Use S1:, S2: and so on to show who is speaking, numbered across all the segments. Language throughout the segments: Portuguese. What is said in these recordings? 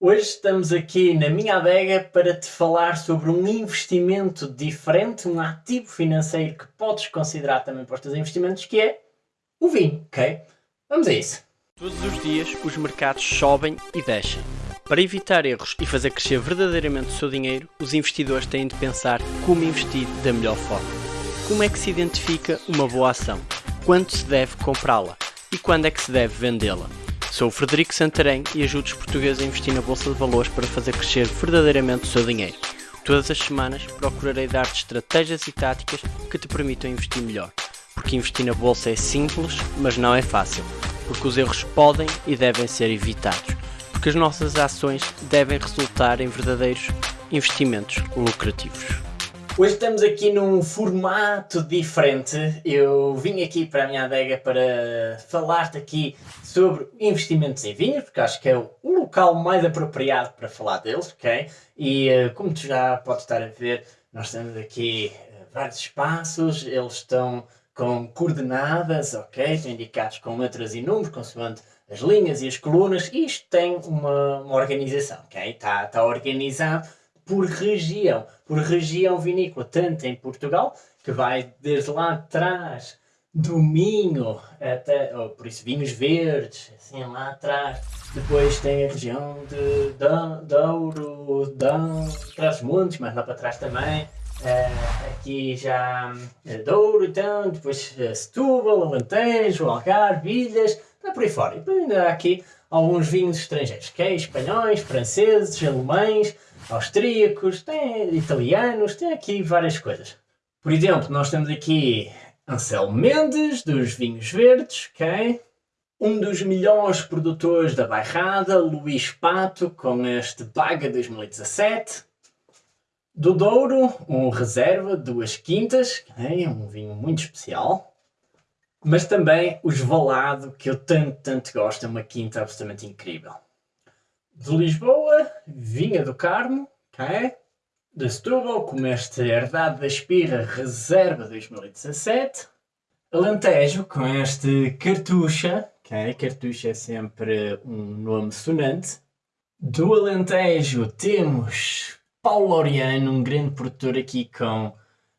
S1: Hoje estamos aqui na minha adega para te falar sobre um investimento diferente, um ativo financeiro que podes considerar também para os teus investimentos, que é o vinho, ok? Vamos a isso.
S2: Todos os dias os mercados sobem e descem. Para evitar erros e fazer crescer verdadeiramente o seu dinheiro, os investidores têm de pensar como investir da melhor forma. Como é que se identifica uma boa ação? Quando se deve comprá-la? E quando é que se deve vendê-la? Sou o Frederico Santarém e ajudo os portugueses a investir na Bolsa de Valores para fazer crescer verdadeiramente o seu dinheiro. Todas as semanas procurarei dar-te estratégias e táticas que te permitam investir melhor. Porque investir na Bolsa é simples, mas não é fácil. Porque os erros podem e devem ser evitados. Porque as nossas ações devem resultar em verdadeiros investimentos lucrativos.
S1: Hoje estamos aqui num formato diferente. Eu vim aqui para a minha adega para falar-te aqui sobre investimentos em vinhos, porque acho que é o local mais apropriado para falar deles, ok? E uh, como tu já podes estar a ver, nós temos aqui uh, vários espaços, eles estão com coordenadas, ok? Estão indicados com letras e números, consoante as linhas e as colunas, isto tem uma, uma organização, ok? Está, está organizado por região, por região vinícola, tanto em Portugal, que vai desde lá atrás do Minho até, oh, por isso, vinhos verdes, assim lá atrás. Depois tem a região de Douro, Trás-Montes, mas lá para trás também. Uh, aqui já uh, Douro, então, depois uh, Setúbal, Alentejo, Algarve, Ilhas, está por aí fora. E ainda há aqui alguns vinhos estrangeiros, que é espanhóis, franceses, alemães, austríacos, tem italianos, tem aqui várias coisas. Por exemplo, nós temos aqui Anselmo Mendes, dos vinhos verdes, ok? Um dos melhores produtores da bairrada, Luís Pato, com este Baga 2017. Do Douro, um reserva, duas quintas, okay? um vinho muito especial. Mas também os Valado, que eu tanto, tanto gosto, é uma quinta absolutamente incrível de Lisboa, Vinha do Carmo, ok? De Setúbal, como este Herdade da Espirra Reserva 2017. Alentejo, com este Cartucha, ok? Cartucha é sempre um nome sonante. Do Alentejo temos Paulo Oriano, um grande produtor aqui com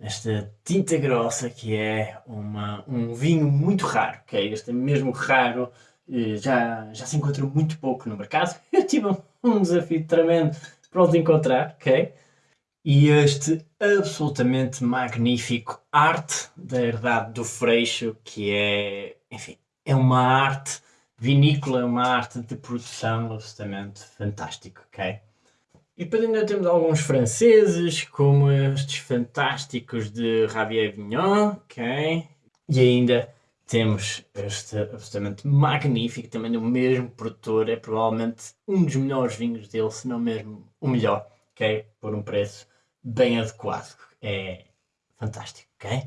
S1: esta tinta grossa que é uma, um vinho muito raro, ok? Este é mesmo raro já, já se encontra muito pouco no mercado. Eu tive um desafio tremendo para os encontrar, ok? E este absolutamente magnífico arte da herdade do Freixo, que é, enfim, é uma arte vinícola, é uma arte de produção absolutamente fantástico, ok? E depois ainda temos alguns franceses, como estes fantásticos de Javier Vignon, ok? E ainda temos este absolutamente magnífico, também do mesmo produtor, é provavelmente um dos melhores vinhos dele, se não mesmo o melhor, ok? Por um preço bem adequado. É fantástico, ok?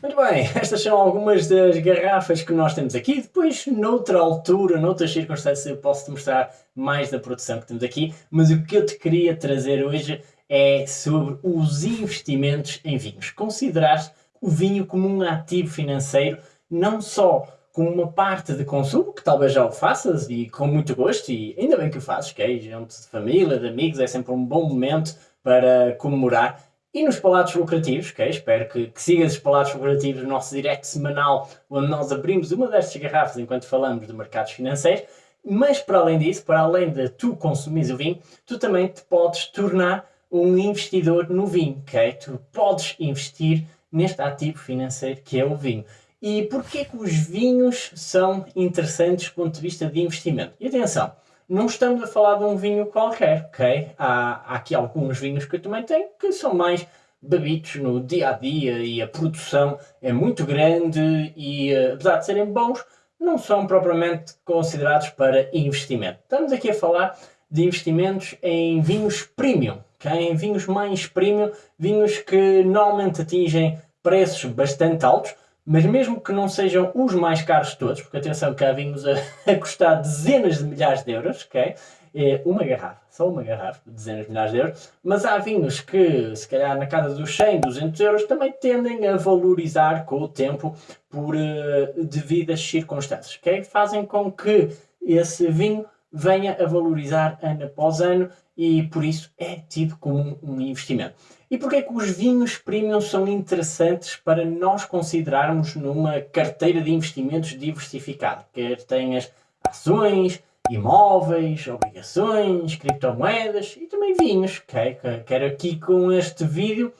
S1: Muito bem, estas são algumas das garrafas que nós temos aqui. Depois, noutra altura, noutras circunstâncias, eu posso te mostrar mais da produção que temos aqui. Mas o que eu te queria trazer hoje é sobre os investimentos em vinhos. Considerar o vinho como um ativo financeiro não só como uma parte de consumo, que talvez já o faças e com muito gosto, e ainda bem que o fazes, que é gente de família, de amigos, é sempre um bom momento para comemorar. E nos palatos lucrativos, que espero que, que sigas os palatos lucrativos no nosso direct semanal, onde nós abrimos uma destas garrafas enquanto falamos de mercados financeiros, mas para além disso, para além de tu consumires o vinho, tu também te podes tornar um investidor no vinho, ok? Tu podes investir neste ativo financeiro que é o vinho. E porquê que os vinhos são interessantes do ponto de vista de investimento? E atenção, não estamos a falar de um vinho qualquer, ok? Há, há aqui alguns vinhos que eu também tenho que são mais bebidos no dia a dia e a produção é muito grande e eh, apesar de serem bons, não são propriamente considerados para investimento. Estamos aqui a falar de investimentos em vinhos premium, okay? em vinhos mais premium, vinhos que normalmente atingem preços bastante altos, mas mesmo que não sejam os mais caros de todos, porque atenção há vinhos a, a custar dezenas de milhares de euros, ok? É uma garrafa, só uma garrafa, dezenas de milhares de euros, mas há vinhos que, se calhar na casa dos 100, 200 euros, também tendem a valorizar com o tempo por uh, devidas circunstâncias, ok? Fazem com que esse vinho venha a valorizar ano após ano e por isso é tido como um investimento. E porquê é que os vinhos premium são interessantes para nós considerarmos numa carteira de investimentos diversificada? Quer tenhas ações, imóveis, obrigações, criptomoedas e também vinhos. Okay? Quero aqui com este vídeo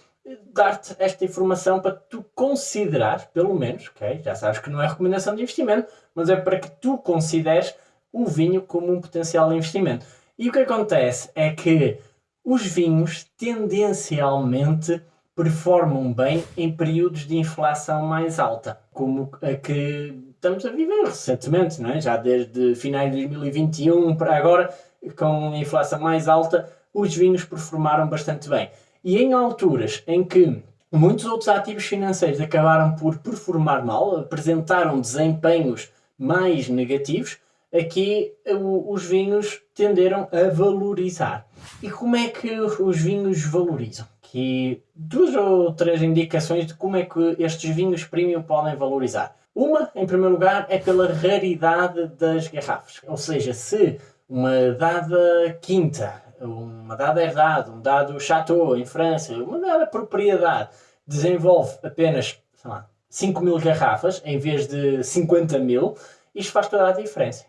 S1: dar-te esta informação para tu considerar, pelo menos, okay? já sabes que não é recomendação de investimento, mas é para que tu consideres o vinho como um potencial investimento. E o que acontece é que os vinhos tendencialmente performam bem em períodos de inflação mais alta, como a que estamos a viver recentemente, não é? já desde finais de 2021 para agora, com a inflação mais alta, os vinhos performaram bastante bem. E em alturas em que muitos outros ativos financeiros acabaram por performar mal, apresentaram desempenhos mais negativos, aqui os vinhos tenderam a valorizar. E como é que os vinhos valorizam? Aqui duas ou três indicações de como é que estes vinhos premium podem valorizar. Uma, em primeiro lugar, é pela raridade das garrafas. Ou seja, se uma dada quinta, uma dada herdade, um dado chateau em França, uma dada propriedade, desenvolve apenas, sei lá, 5 mil garrafas em vez de 50 mil, isto faz toda a diferença.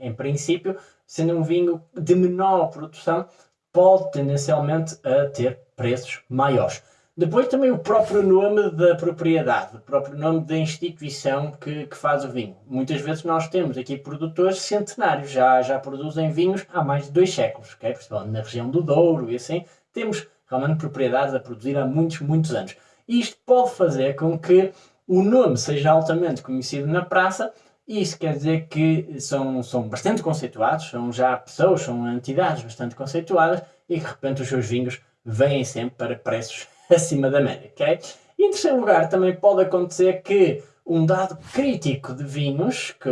S1: Em princípio, sendo um vinho de menor produção, pode tendencialmente a ter preços maiores. Depois também o próprio nome da propriedade, o próprio nome da instituição que, que faz o vinho. Muitas vezes nós temos aqui produtores centenários, já, já produzem vinhos há mais de dois séculos, okay? principalmente na região do Douro e assim, temos realmente propriedades a produzir há muitos, muitos anos. E isto pode fazer com que o nome seja altamente conhecido na praça isso quer dizer que são, são bastante conceituados, são já pessoas, são entidades bastante conceituadas e que de repente os seus vinhos vêm sempre para preços acima da média, ok? E em terceiro lugar também pode acontecer que um dado crítico de vinhos, que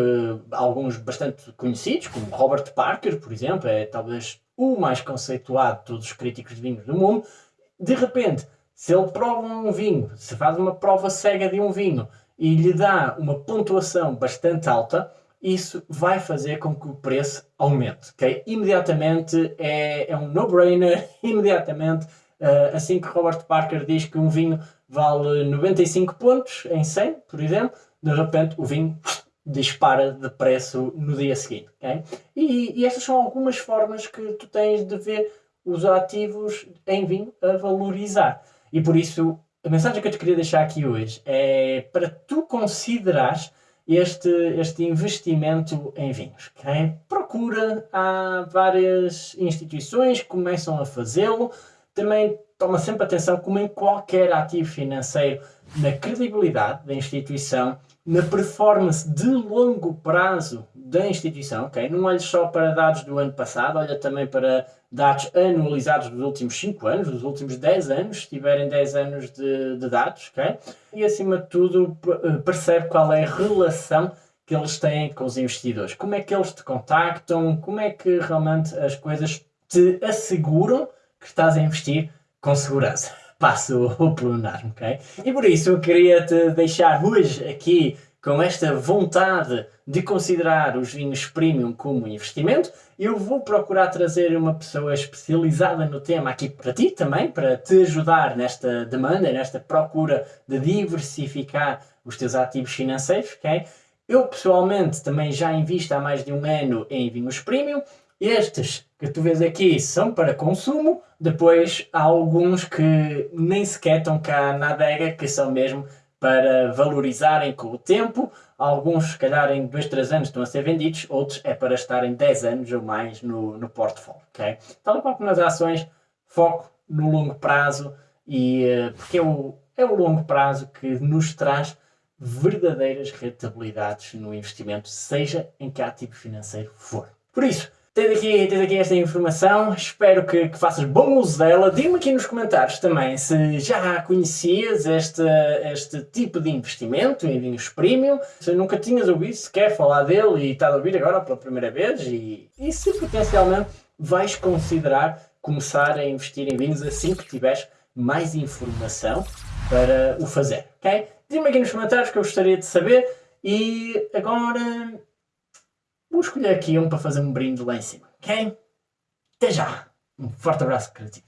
S1: alguns bastante conhecidos, como Robert Parker, por exemplo, é talvez o mais conceituado de todos os críticos de vinhos do mundo, de repente, se ele prova um vinho, se faz uma prova cega de um vinho e lhe dá uma pontuação bastante alta, isso vai fazer com que o preço aumente. Okay? Imediatamente é, é um no-brainer, imediatamente, uh, assim que Robert Parker diz que um vinho vale 95 pontos em 100, por exemplo, de repente o vinho dispara de preço no dia seguinte. Okay? E, e estas são algumas formas que tu tens de ver os ativos em vinho a valorizar. E por isso a mensagem que eu te queria deixar aqui hoje é para tu considerares este, este investimento em vinhos. Okay? Procura, há várias instituições que começam a fazê-lo. Também toma sempre atenção, como em qualquer ativo financeiro, na credibilidade da instituição, na performance de longo prazo da instituição. Okay? Não olhes só para dados do ano passado, olha também para dados anualizados dos últimos 5 anos, dos últimos 10 anos, se tiverem 10 anos de, de dados, ok? E acima de tudo eh, percebe qual é a relação que eles têm com os investidores. Como é que eles te contactam, como é que realmente as coisas te asseguram que estás a investir com segurança. Passo o plenário, ok? E por isso eu queria te deixar hoje aqui com esta vontade de considerar os vinhos premium como investimento, eu vou procurar trazer uma pessoa especializada no tema aqui para ti também, para te ajudar nesta demanda, nesta procura de diversificar os teus ativos financeiros, ok? Eu pessoalmente também já invisto há mais de um ano em vinhos premium. Estes que tu vês aqui são para consumo, depois há alguns que nem sequer estão cá na adega, que são mesmo para valorizarem com o tempo. Alguns, se calhar, em 2, 3 anos estão a ser vendidos, outros é para estarem 10 anos ou mais no, no portfólio. Okay? Tal qual como nas ações, foco no longo prazo, e, uh, porque é o, é o longo prazo que nos traz verdadeiras rentabilidades no investimento, seja em que ativo financeiro for. Por isso, Tens aqui, aqui esta informação, espero que, que faças bom uso dela. Diz-me aqui nos comentários também se já conhecias este, este tipo de investimento em vinhos premium, se nunca tinhas ouvido sequer falar dele e estás a ouvir agora pela primeira vez e, e se potencialmente vais considerar começar a investir em vinhos assim que tiveres mais informação para o fazer, ok? Diz-me aqui nos comentários que eu gostaria de saber e agora vou escolher aqui um para fazer um brinde lá em cima, ok? Até já! Um forte abraço criativo.